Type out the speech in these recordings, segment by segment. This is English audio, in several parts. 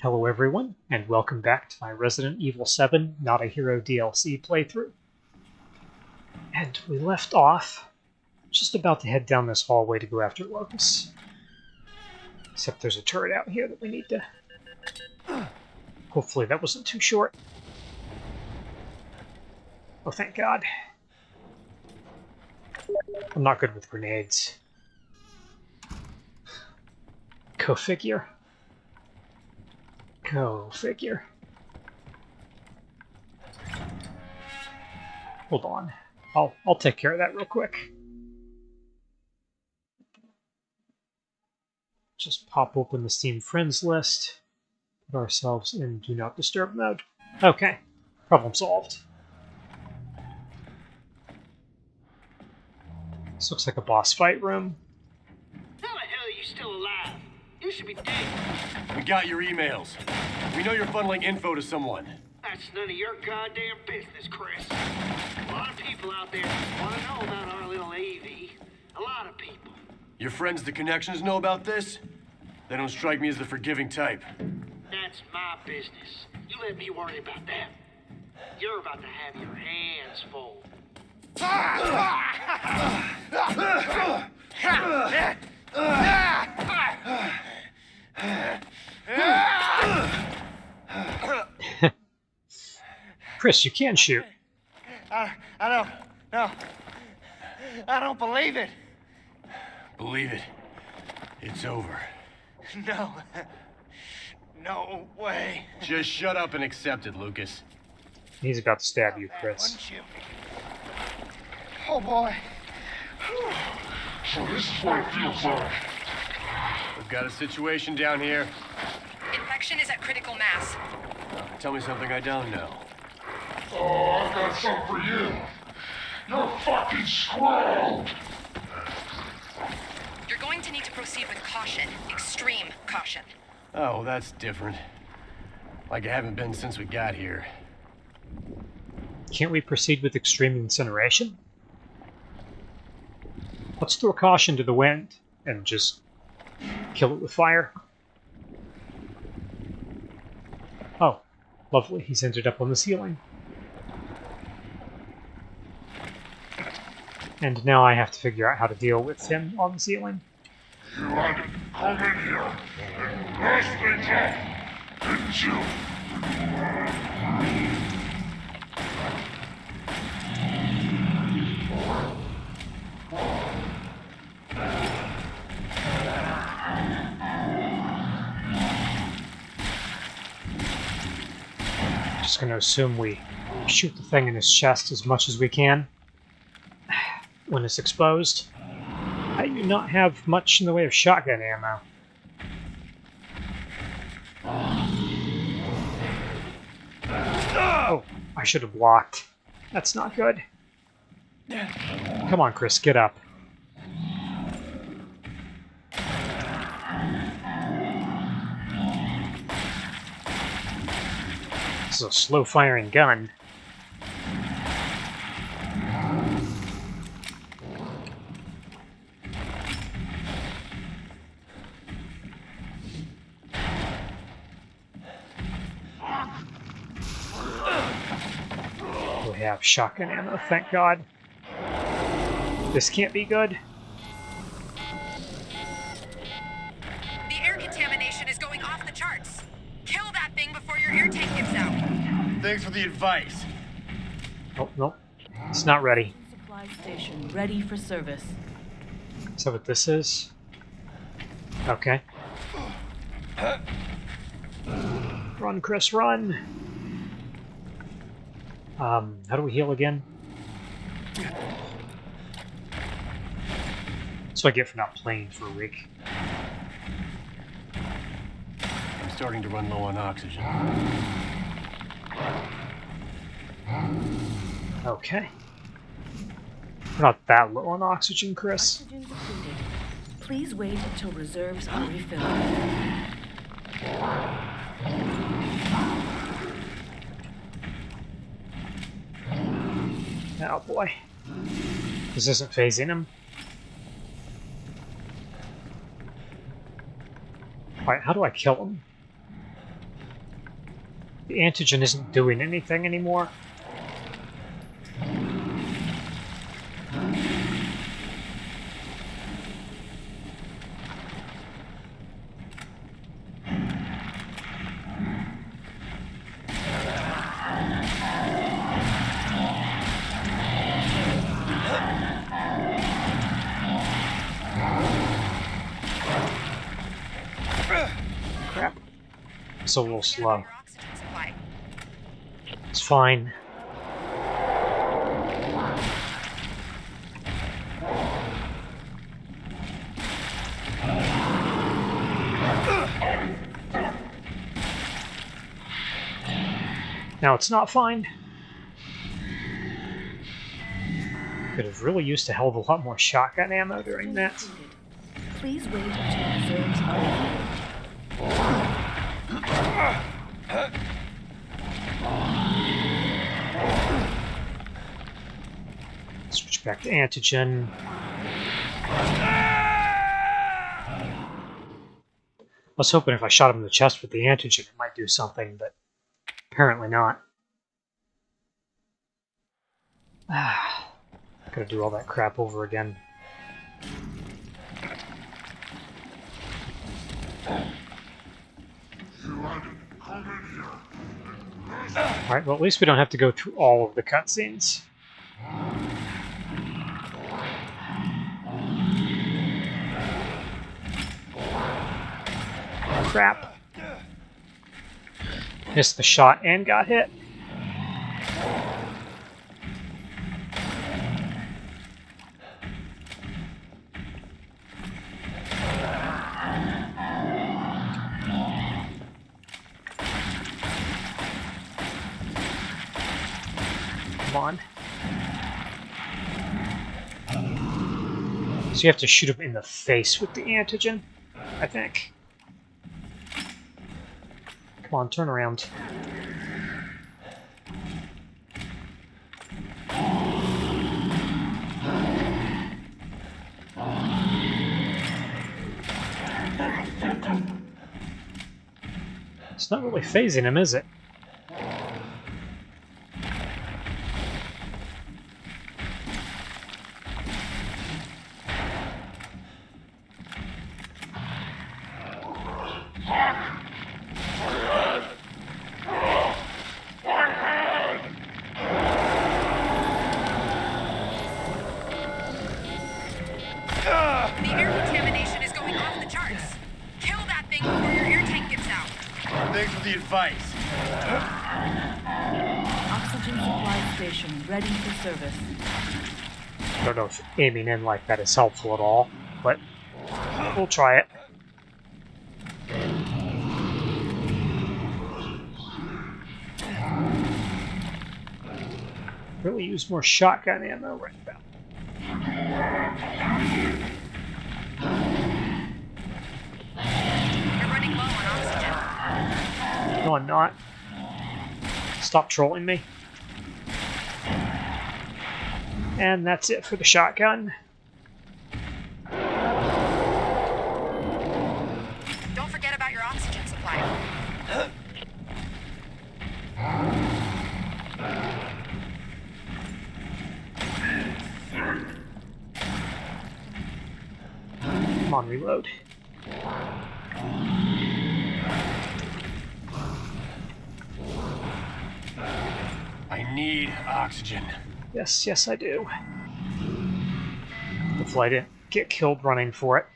Hello everyone, and welcome back to my Resident Evil 7 Not a Hero DLC playthrough. And we left off just about to head down this hallway to go after Lucas. Except there's a turret out here that we need to... Hopefully that wasn't too short. Oh, thank God. I'm not good with grenades. Go figure. Go figure. Hold on. I'll I'll take care of that real quick. Just pop open the Steam Friends list. Put ourselves in Do Not Disturb mode. Okay. Problem solved. This looks like a boss fight room. How the hell are you still alive? You should be dead. We got your emails. We know you're funneling info to someone. That's none of your goddamn business, Chris. A lot of people out there want to know about our little Evie. A lot of people. Your friends, the connections, know about this? They don't strike me as the forgiving type. That's my business. You let me worry about that. You're about to have your hands full. Chris, you can shoot. I, I don't, no. I don't believe it. Believe it. It's over. No. No way. Just shut up and accept it, Lucas. He's about to stab you, Chris. Wouldn't you? Oh boy. So this is what it feels like. We've got a situation down here. Infection is at critical mass. Uh, tell me something I don't know. Oh, I've got something for you. You're fucking screwed. You're going to need to proceed with caution. Extreme caution. Oh, that's different. Like I haven't been since we got here. Can't we proceed with extreme incineration? Let's throw caution to the wind and just kill it with fire. Oh, lovely. He's ended up on the ceiling. And now I have to figure out how to deal with him on the ceiling. You had to come in here and didn't you? Just gonna assume we shoot the thing in his chest as much as we can when it's exposed. I do not have much in the way of shotgun ammo. Oh, I should have blocked. That's not good. Come on, Chris, get up. Is a slow firing gun. We have shotgun ammo, thank God. This can't be good. Thanks for the advice. Nope, nope. It's not ready. Supply station ready for service. Is that what this is? Okay. Run, Chris, run! Um, how do we heal again? That's what I get for not playing for a week. I'm starting to run low on oxygen. Okay. We're not that low on oxygen, Chris. Oxygen depleted. Please wait until reserves are refilled. Oh boy. This isn't phasing him. Alright, how do I kill him? The antigen isn't doing anything anymore. Crap. It's a little slow. It's fine. Now it's not fine. Could have really used a hell of a lot more shotgun ammo during that. Please wait until Back to antigen. I was hoping if I shot him in the chest with the antigen, it might do something, but apparently not. Ah, gotta do all that crap over again. Alright, well, at least we don't have to go through all of the cutscenes. Crap. Missed the shot and got hit. Come on. So you have to shoot him in the face with the antigen, I think. Come on, turn around. It's not really phasing him, is it? Thanks advice. Oxygen supply station ready for service. I don't know if aiming in like that is helpful at all, but we'll try it. Really use more shotgun ammo right about. You're running low on oxygen. No, I'm not. Stop trolling me. And that's it for the shotgun. Don't forget about your oxygen supply. Come on, reload. Need oxygen. Yes, yes, I do. Hopefully I didn't get killed running for it.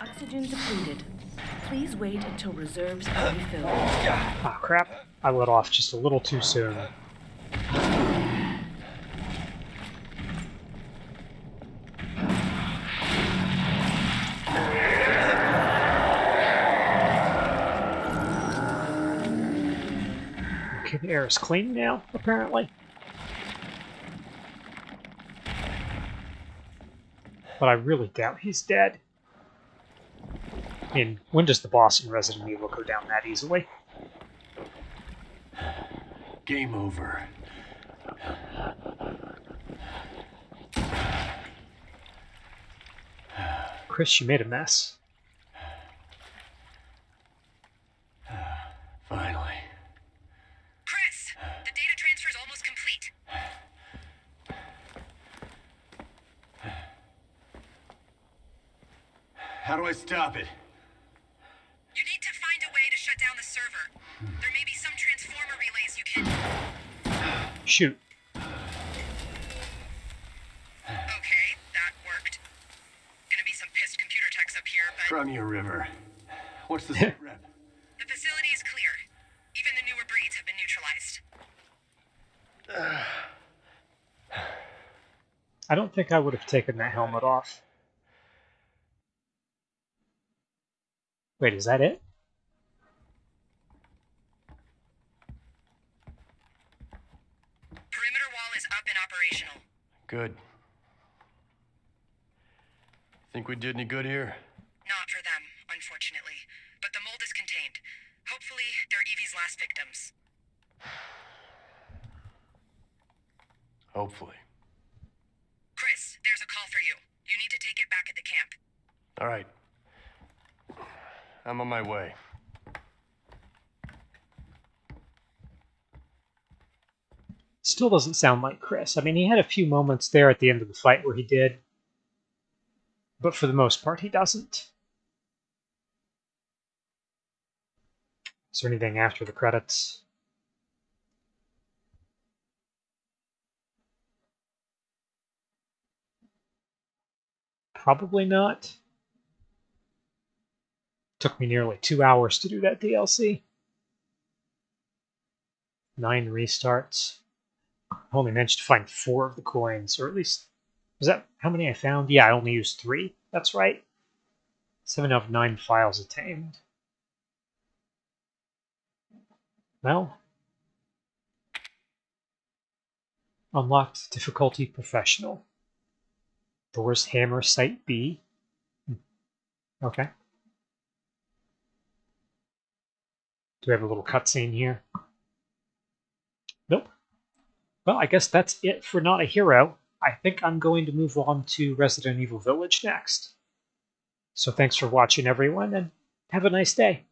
Oxygen depleted. Please wait until reserves are refilled. Ah, crap. I let off just a little too soon. The air is clean now, apparently. But I really doubt he's dead. I mean, when does the boss in Resident Evil go down that easily? Game over. Chris, you made a mess. How do I stop it? You need to find a way to shut down the server. There may be some transformer relays you can. Shoot. Okay, that worked. Gonna be some pissed computer techs up here, but Crimea River. What's the sit rep? the facility is clear. Even the newer breeds have been neutralized. I don't think I would have taken that helmet off. Wait, is that it? Perimeter wall is up and operational. Good. Think we did any good here? Not for them, unfortunately. But the mold is contained. Hopefully, they're Evie's last victims. Hopefully. Chris, there's a call for you. You need to take it back at the camp. All right. I'm on my way. Still doesn't sound like Chris. I mean, he had a few moments there at the end of the fight where he did, but for the most part, he doesn't. Is there anything after the credits? Probably not. Took me nearly two hours to do that DLC. Nine restarts. I only managed to find four of the coins, or at least was that how many I found? Yeah, I only used three. That's right. Seven out of nine files attained. Well, unlocked difficulty professional. Thor's hammer site B. Hmm. Okay. Do we have a little cutscene here? Nope. Well, I guess that's it for Not a Hero. I think I'm going to move on to Resident Evil Village next. So thanks for watching, everyone, and have a nice day.